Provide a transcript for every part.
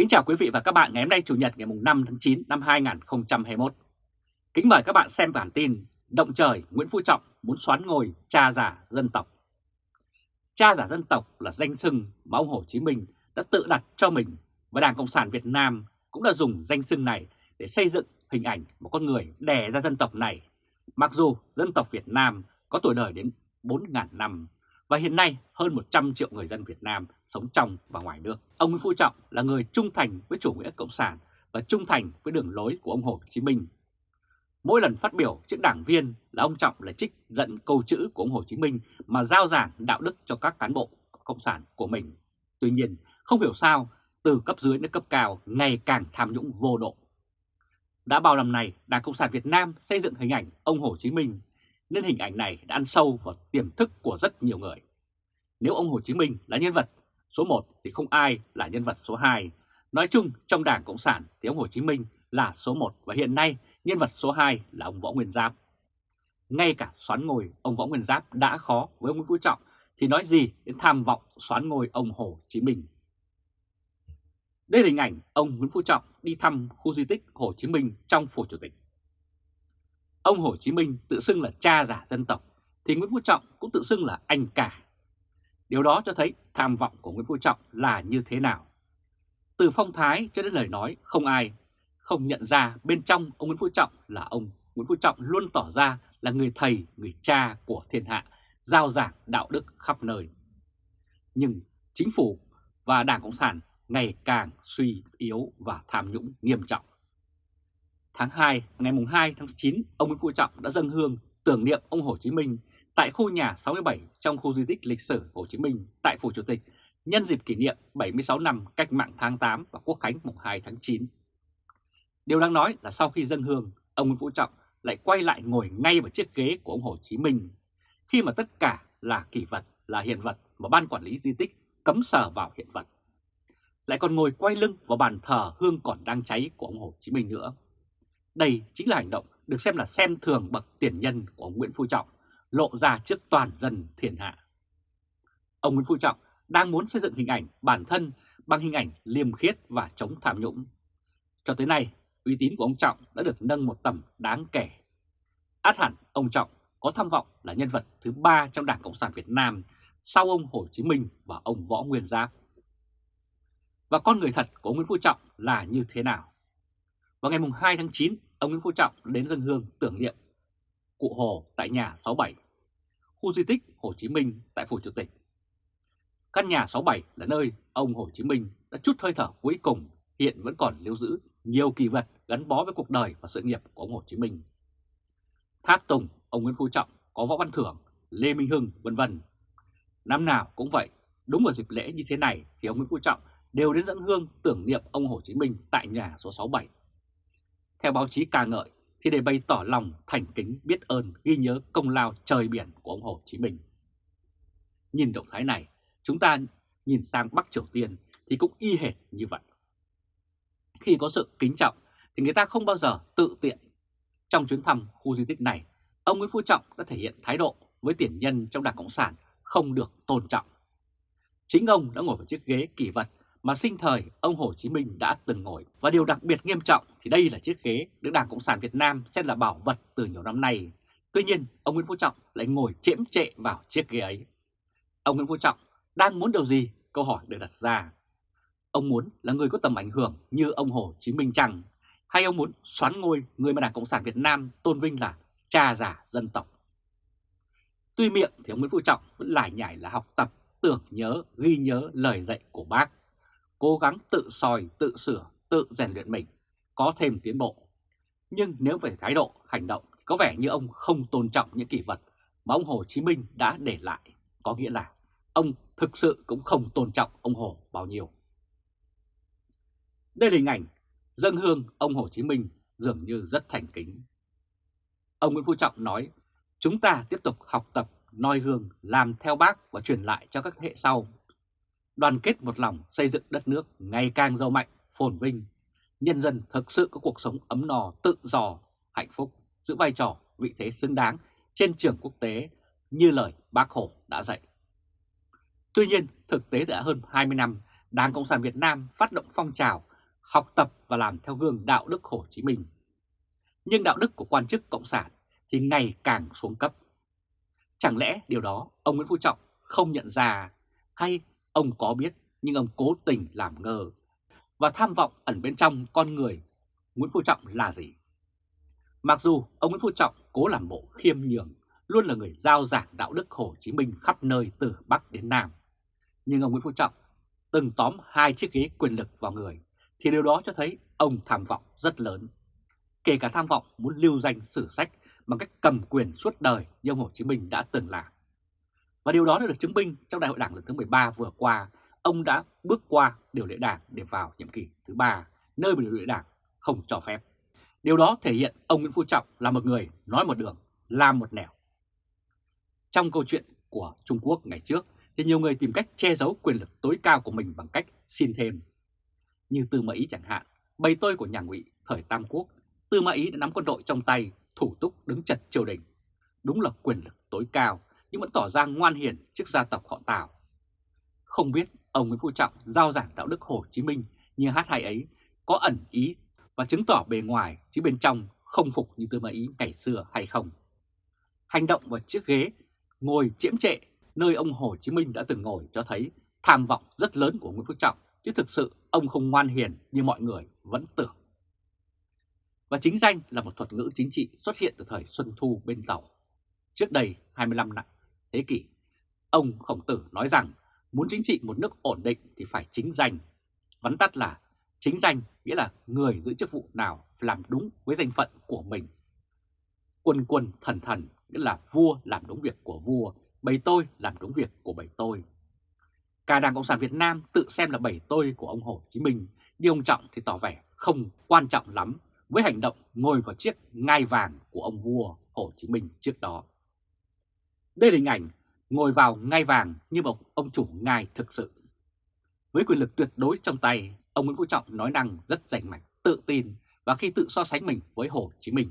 Kính chào quý vị và các bạn ngày hôm nay, Chủ nhật ngày 5 tháng 9 năm 2021. Kính mời các bạn xem bản tin Động trời Nguyễn Phú Trọng muốn xoán ngôi cha giả dân tộc. Cha giả dân tộc là danh xưng mà ông Hồ Chí Minh đã tự đặt cho mình và Đảng Cộng sản Việt Nam cũng đã dùng danh xưng này để xây dựng hình ảnh một con người đè ra dân tộc này. Mặc dù dân tộc Việt Nam có tuổi đời đến 4.000 năm và hiện nay hơn 100 triệu người dân Việt Nam sống trong và ngoài nước. Ông Nguyễn Phú Trọng là người trung thành với chủ nghĩa cộng sản và trung thành với đường lối của ông Hồ Chí Minh. Mỗi lần phát biểu trước đảng viên là ông Trọng lại trích dẫn câu chữ của ông Hồ Chí Minh mà giao giảng đạo đức cho các cán bộ cộng sản của mình. Tuy nhiên, không hiểu sao từ cấp dưới đến cấp cao ngày càng tham nhũng vô độ. Đã bao năm nay, Đảng Cộng sản Việt Nam xây dựng hình ảnh ông Hồ Chí Minh, nên hình ảnh này đã ăn sâu vào tiềm thức của rất nhiều người. Nếu ông Hồ Chí Minh là nhân vật số 1 thì không ai là nhân vật số 2. Nói chung, trong Đảng Cộng sản thì ông Hồ Chí Minh là số 1 và hiện nay nhân vật số 2 là ông Võ Nguyên Giáp. Ngay cả xoán ngôi ông Võ Nguyên Giáp đã khó với ông Nguyễn Phú Trọng thì nói gì đến tham vọng xoán ngôi ông Hồ Chí Minh. Đây là hình ảnh ông Nguyễn Phú Trọng đi thăm khu di tích Hồ Chí Minh trong phủ chủ tịch. Ông Hồ Chí Minh tự xưng là cha giả dân tộc thì Nguyễn Phú Trọng cũng tự xưng là anh cả. Điều đó cho thấy tham vọng của Nguyễn Phú Trọng là như thế nào. Từ phong thái cho đến lời nói không ai không nhận ra bên trong ông Nguyễn Phú Trọng là ông Nguyễn Phú Trọng luôn tỏ ra là người thầy, người cha của thiên hạ, giao giảng đạo đức khắp nơi. Nhưng chính phủ và Đảng Cộng sản ngày càng suy yếu và tham nhũng nghiêm trọng. Tháng 2, ngày 2 tháng 9, ông Nguyễn Phú Trọng đã dâng hương tưởng niệm ông Hồ Chí Minh tại khu nhà 67 trong khu di tích lịch sử Hồ Chí Minh tại Phủ Chủ tịch nhân dịp kỷ niệm 76 năm cách mạng tháng 8 và quốc khánh mùng 2 tháng 9. Điều đáng nói là sau khi dâng hương, ông Nguyễn Phú Trọng lại quay lại ngồi ngay vào chiếc ghế của ông Hồ Chí Minh khi mà tất cả là kỷ vật, là hiện vật mà ban quản lý di tích cấm sờ vào hiện vật. Lại còn ngồi quay lưng vào bàn thờ hương còn đang cháy của ông Hồ Chí Minh nữa. Đây chính là hành động được xem là xem thường bậc tiền nhân của ông Nguyễn Phú Trọng lộ ra trước toàn dân thiên hạ. Ông Nguyễn Phú Trọng đang muốn xây dựng hình ảnh bản thân bằng hình ảnh liêm khiết và chống tham nhũng. Cho tới nay, uy tín của ông Trọng đã được nâng một tầm đáng kể. Át hẳn ông Trọng có tham vọng là nhân vật thứ ba trong Đảng Cộng sản Việt Nam sau ông Hồ Chí Minh và ông Võ Nguyên Giáp. Và con người thật của Nguyễn Phú Trọng là như thế nào? Vào ngày 2 tháng 9, ông Nguyễn Phú Trọng đến dân hương tưởng niệm Cụ Hồ tại nhà 67, khu di tích Hồ Chí Minh tại Phủ Chủ tịch. Căn nhà 67 là nơi ông Hồ Chí Minh đã chút hơi thở cuối cùng hiện vẫn còn lưu giữ nhiều kỳ vật gắn bó với cuộc đời và sự nghiệp của ông Hồ Chí Minh. Tháp Tùng, ông Nguyễn Phú Trọng, có Võ Văn Thưởng, Lê Minh Hưng, vân vân. Năm nào cũng vậy, đúng vào dịp lễ như thế này thì ông Nguyễn Phú Trọng đều đến dẫn hương tưởng niệm ông Hồ Chí Minh tại nhà số 67. Theo báo chí ca ngợi, thì để bày tỏ lòng thành kính biết ơn ghi nhớ công lao trời biển của ông Hồ Chí Minh. Nhìn động thái này, chúng ta nhìn sang Bắc Triều Tiên thì cũng y hệt như vậy. Khi có sự kính trọng thì người ta không bao giờ tự tiện. Trong chuyến thăm khu di tích này, ông Nguyễn Phú Trọng đã thể hiện thái độ với tiền nhân trong Đảng Cộng sản không được tôn trọng. Chính ông đã ngồi vào chiếc ghế kỷ vật mà sinh thời ông Hồ Chí Minh đã từng ngồi. Và điều đặc biệt nghiêm trọng thì đây là chiếc ghế được Đảng Cộng sản Việt Nam xem là bảo vật từ nhiều năm nay. Tuy nhiên, ông Nguyễn Phú Trọng lại ngồi chễm trệ vào chiếc ghế ấy. Ông Nguyễn Phú Trọng đang muốn điều gì? Câu hỏi được đặt ra. Ông muốn là người có tầm ảnh hưởng như ông Hồ Chí Minh chăng? Hay ông muốn xoán ngôi người mà Đảng Cộng sản Việt Nam tôn vinh là cha giả dân tộc? Tuy miệng thì ông Nguyễn Phú Trọng vẫn lại nhảy là học tập, tưởng nhớ, ghi nhớ lời dạy của bác cố gắng tự soi, tự sửa, tự rèn luyện mình, có thêm tiến bộ. Nhưng nếu về thái độ, hành động, có vẻ như ông không tôn trọng những kỷ vật mà ông Hồ Chí Minh đã để lại. Có nghĩa là ông thực sự cũng không tôn trọng ông Hồ bao nhiêu. Đây là hình ảnh dân hương ông Hồ Chí Minh dường như rất thành kính. Ông Nguyễn Phú Trọng nói, chúng ta tiếp tục học tập, noi gương, làm theo bác và truyền lại cho các thế hệ sau đoàn kết một lòng xây dựng đất nước ngày càng giàu mạnh, phồn vinh, nhân dân thực sự có cuộc sống ấm no, tự do, hạnh phúc, giữ vai trò, vị thế xứng đáng trên trường quốc tế như lời bác Hồ đã dạy. Tuy nhiên, thực tế đã hơn 20 năm, Đảng Cộng sản Việt Nam phát động phong trào học tập và làm theo gương đạo đức Hồ Chí Minh. Nhưng đạo đức của quan chức Cộng sản thì ngày càng xuống cấp. Chẳng lẽ điều đó ông Nguyễn Phú Trọng không nhận ra hay ông có biết nhưng ông cố tình làm ngơ và tham vọng ẩn bên trong con người Nguyễn Phú Trọng là gì? Mặc dù ông Nguyễn Phú Trọng cố làm bộ khiêm nhường, luôn là người giao giảng đạo đức Hồ Chí Minh khắp nơi từ Bắc đến Nam. Nhưng ông Nguyễn Phú Trọng từng tóm hai chiếc ghế quyền lực vào người, thì điều đó cho thấy ông tham vọng rất lớn. Kể cả tham vọng muốn lưu danh sử sách bằng cách cầm quyền suốt đời như ông Hồ Chí Minh đã từng làm. Và điều đó đã được chứng minh trong đại hội đảng lần thứ 13 vừa qua, ông đã bước qua điều lệ đảng để vào nhiệm kỳ thứ ba, nơi mà điều lệ đảng không cho phép. Điều đó thể hiện ông Nguyễn Phú Trọng là một người nói một đường, làm một nẻo. Trong câu chuyện của Trung Quốc ngày trước thì nhiều người tìm cách che giấu quyền lực tối cao của mình bằng cách xin thêm. Như Tư Mã Ý chẳng hạn, bầy tôi của nhà Ngụy thời Tam Quốc, Tư Mã Ý đã nắm quân đội trong tay, thủ túc đứng chật triều đình. Đúng là quyền lực tối cao, nhưng vẫn tỏ ra ngoan hiền trước gia tộc họ Tào. Không biết ông Nguyễn Phú Trọng giao giảng đạo đức Hồ Chí Minh như hát hay ấy có ẩn ý và chứng tỏ bề ngoài chứ bên trong không phục như Tư Mã Ý ngày xưa hay không. Hành động vào chiếc ghế ngồi chiếm trệ nơi ông Hồ Chí Minh đã từng ngồi cho thấy tham vọng rất lớn của Nguyễn Phú Trọng, chứ thực sự ông không ngoan hiền như mọi người vẫn tưởng. Và chính danh là một thuật ngữ chính trị xuất hiện từ thời Xuân Thu bên giàu. Trước đây 25 năm thế kỷ, ông Khổng Tử nói rằng muốn chính trị một nước ổn định thì phải chính danh. Vắn tắt là chính danh nghĩa là người giữ chức vụ nào làm đúng với danh phận của mình. Quân quân thần thần nghĩa là vua làm đúng việc của vua, bầy tôi làm đúng việc của bầy tôi. Cả Đảng Cộng sản Việt Nam tự xem là bầy tôi của ông Hồ Chí Minh, nhưng ông Trọng thì tỏ vẻ không quan trọng lắm với hành động ngồi vào chiếc ngai vàng của ông vua Hồ Chí Minh trước đó. Đây là hình ảnh ngồi vào ngai vàng như một ông chủ ngai thực sự. Với quyền lực tuyệt đối trong tay, ông Nguyễn Phú Trọng nói năng rất rành mạch, tự tin và khi tự so sánh mình với Hồ Chí Minh.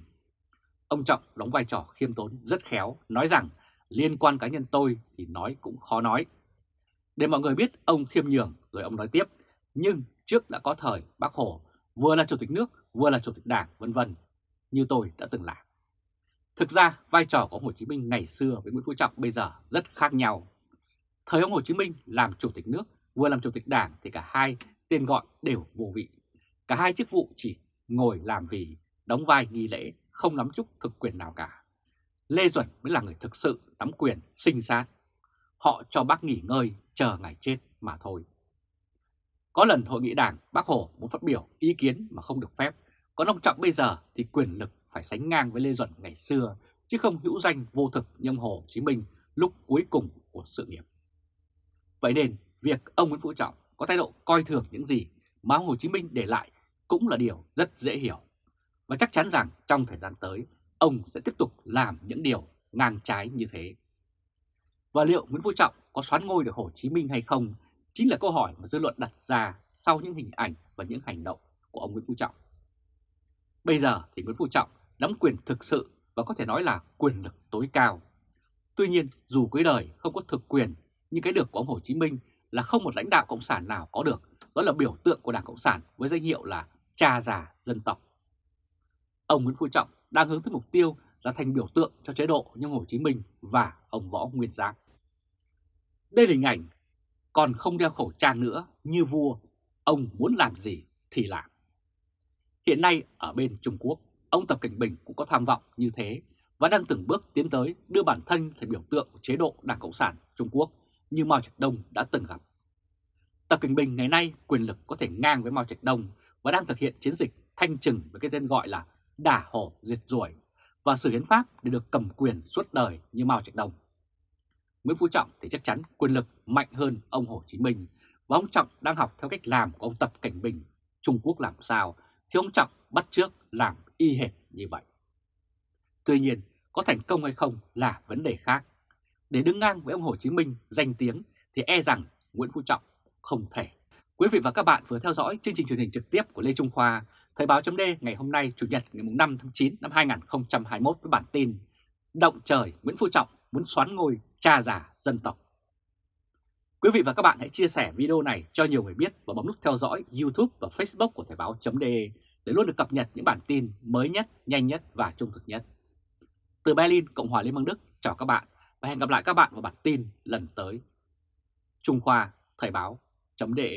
Ông Trọng đóng vai trò khiêm tốn rất khéo, nói rằng liên quan cá nhân tôi thì nói cũng khó nói. Để mọi người biết ông khiêm nhường rồi ông nói tiếp, nhưng trước đã có thời bác Hồ vừa là chủ tịch nước vừa là chủ tịch đảng vân vân như tôi đã từng làm. Thực ra vai trò của ông Hồ Chí Minh ngày xưa với Nguyễn Phú Trọng bây giờ rất khác nhau. Thời ông Hồ Chí Minh làm chủ tịch nước vừa làm chủ tịch đảng thì cả hai tên gọi đều vô vị. Cả hai chức vụ chỉ ngồi làm vì đóng vai nghi lễ, không nắm chút thực quyền nào cả. Lê Duẩn mới là người thực sự nắm quyền sinh sát. Họ cho bác nghỉ ngơi chờ ngày chết mà thôi. Có lần hội nghị đảng, bác Hồ muốn phát biểu ý kiến mà không được phép. Còn ông Trọng bây giờ thì quyền lực phải sánh ngang với Lê Duẩn ngày xưa, chứ không hữu danh vô thực như ông Hồ Chí Minh lúc cuối cùng của sự nghiệp. Vậy nên, việc ông Nguyễn Phú Trọng có thái độ coi thường những gì mà ông Hồ Chí Minh để lại cũng là điều rất dễ hiểu. Và chắc chắn rằng trong thời gian tới, ông sẽ tiếp tục làm những điều ngang trái như thế. Và liệu Nguyễn Phú Trọng có xoán ngôi được Hồ Chí Minh hay không chính là câu hỏi mà dư luận đặt ra sau những hình ảnh và những hành động của ông Nguyễn Phú Trọng. Bây giờ thì Nguyễn Phú Trọng nắm quyền thực sự và có thể nói là quyền lực tối cao. Tuy nhiên, dù cuối đời không có thực quyền, nhưng cái được của ông Hồ Chí Minh là không một lãnh đạo Cộng sản nào có được, đó là biểu tượng của Đảng Cộng sản với danh hiệu là cha già dân tộc. Ông Nguyễn Phú Trọng đang hướng tới mục tiêu là thành biểu tượng cho chế độ như Hồ Chí Minh và ông Võ Nguyên Giáp. Đây là hình ảnh còn không đeo khẩu trang nữa như vua, ông muốn làm gì thì làm. Hiện nay ở bên Trung Quốc, ông Tập Cảnh Bình cũng có tham vọng như thế và đang từng bước tiến tới đưa bản thân thành biểu tượng của chế độ Đảng Cộng sản Trung Quốc như Mao Trạch Đông đã từng gặp. Tập Cảnh Bình ngày nay quyền lực có thể ngang với Mao Trạch Đông và đang thực hiện chiến dịch thanh trừng với cái tên gọi là đả hổ diệt ruồi và sự hiến pháp để được cầm quyền suốt đời như Mao Trạch Đông. Nguyễn Phú Trọng thì chắc chắn quyền lực mạnh hơn ông Hồ Chí Minh và ông Trọng đang học theo cách làm của ông Tập Cảnh Bình. Trung Quốc làm sao thì ông Trọng bắt trước làm y hệt như vậy. Tuy nhiên, có thành công hay không là vấn đề khác. Để đứng ngang với ông Hồ Chí Minh danh tiếng thì e rằng Nguyễn Phú Trọng không thể. Quý vị và các bạn vừa theo dõi chương trình truyền hình trực tiếp của Lê Trung Khoa, Thời báo chấm ngày hôm nay Chủ nhật ngày 5 tháng 9 năm 2021 với bản tin Động trời Nguyễn Phú Trọng muốn xoán ngôi cha già dân tộc. Quý vị và các bạn hãy chia sẻ video này cho nhiều người biết và bấm nút theo dõi YouTube và Facebook của Thời báo.de để luôn được cập nhật những bản tin mới nhất, nhanh nhất và trung thực nhất. Từ Berlin, Cộng hòa Liên bang Đức, chào các bạn và hẹn gặp lại các bạn vào bản tin lần tới. Trung Khoa, Thời báo.de